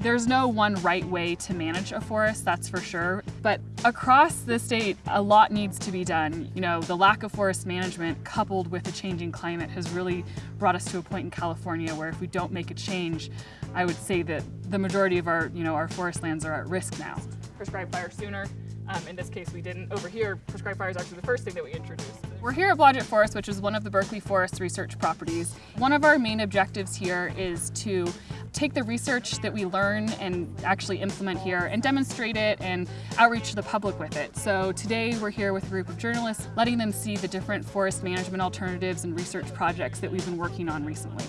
There's no one right way to manage a forest, that's for sure. But across the state, a lot needs to be done. You know, the lack of forest management coupled with a changing climate has really brought us to a point in California where if we don't make a change, I would say that the majority of our, you know, our forest lands are at risk now. Prescribe fire sooner. Um, in this case, we didn't. Over here, prescribed fire is actually the first thing that we introduced. We're here at Blodgett Forest, which is one of the Berkeley Forest research properties. One of our main objectives here is to take the research that we learn and actually implement here and demonstrate it and outreach the public with it. So today we're here with a group of journalists, letting them see the different forest management alternatives and research projects that we've been working on recently.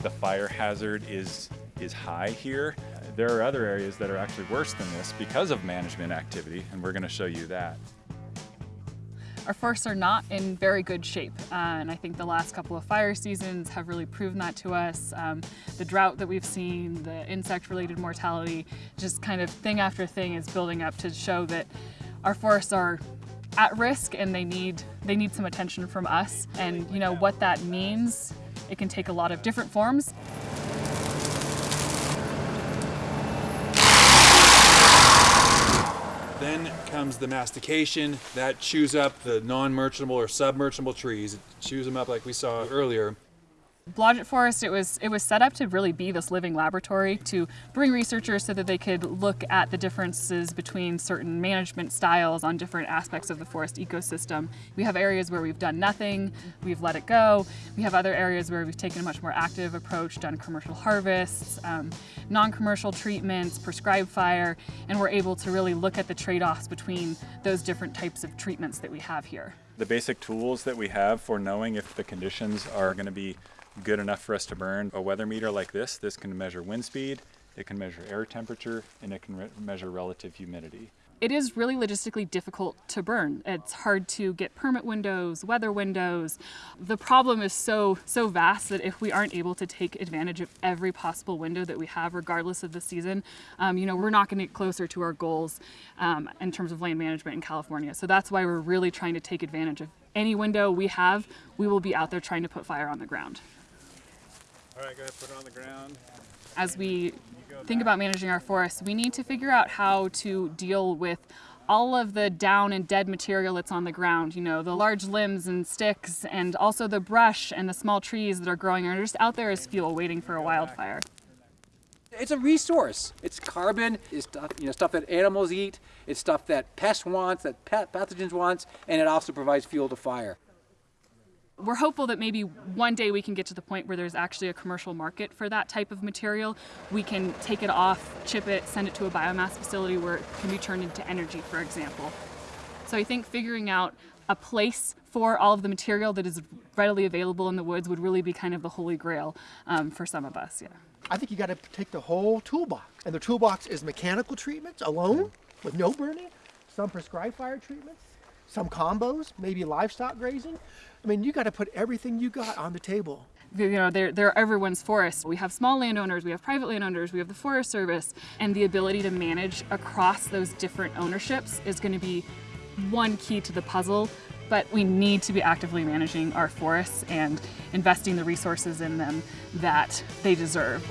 The fire hazard is, is high here. There are other areas that are actually worse than this because of management activity, and we're gonna show you that. Our forests are not in very good shape, uh, and I think the last couple of fire seasons have really proven that to us. Um, the drought that we've seen, the insect-related mortality, just kind of thing after thing is building up to show that our forests are at risk and they need they need some attention from us. And you know what that means, it can take a lot of different forms. Then comes the mastication that chews up the non-merchantable or submerchantable trees. It chews them up like we saw earlier. Blodgett Forest, it was, it was set up to really be this living laboratory to bring researchers so that they could look at the differences between certain management styles on different aspects of the forest ecosystem. We have areas where we've done nothing, we've let it go. We have other areas where we've taken a much more active approach, done commercial harvests, um, non-commercial treatments, prescribed fire, and we're able to really look at the trade-offs between those different types of treatments that we have here. The basic tools that we have for knowing if the conditions are gonna be good enough for us to burn. A weather meter like this, this can measure wind speed, it can measure air temperature, and it can measure relative humidity. It is really logistically difficult to burn. It's hard to get permit windows, weather windows. The problem is so so vast that if we aren't able to take advantage of every possible window that we have, regardless of the season, um, you know, we're not going to get closer to our goals um, in terms of land management in California. So that's why we're really trying to take advantage of any window we have. We will be out there trying to put fire on the ground. All right, go ahead, put it on the ground. As we think about managing our forests, we need to figure out how to deal with all of the down and dead material that's on the ground, you know, the large limbs and sticks, and also the brush and the small trees that are growing are just out there as fuel waiting for a wildfire. It's a resource. It's carbon, it's stuff, you know, stuff that animals eat, it's stuff that pests want, that pathogens want, and it also provides fuel to fire we're hopeful that maybe one day we can get to the point where there's actually a commercial market for that type of material. We can take it off, chip it, send it to a biomass facility where it can be turned into energy, for example. So I think figuring out a place for all of the material that is readily available in the woods would really be kind of the holy grail um, for some of us, yeah. I think you got to take the whole toolbox. And the toolbox is mechanical treatments alone with no burning, some prescribed fire treatments, some combos, maybe livestock grazing. I mean, you got to put everything you got on the table. You know, they're, they're everyone's forest. We have small landowners, we have private landowners, we have the Forest Service, and the ability to manage across those different ownerships is going to be one key to the puzzle. But we need to be actively managing our forests and investing the resources in them that they deserve.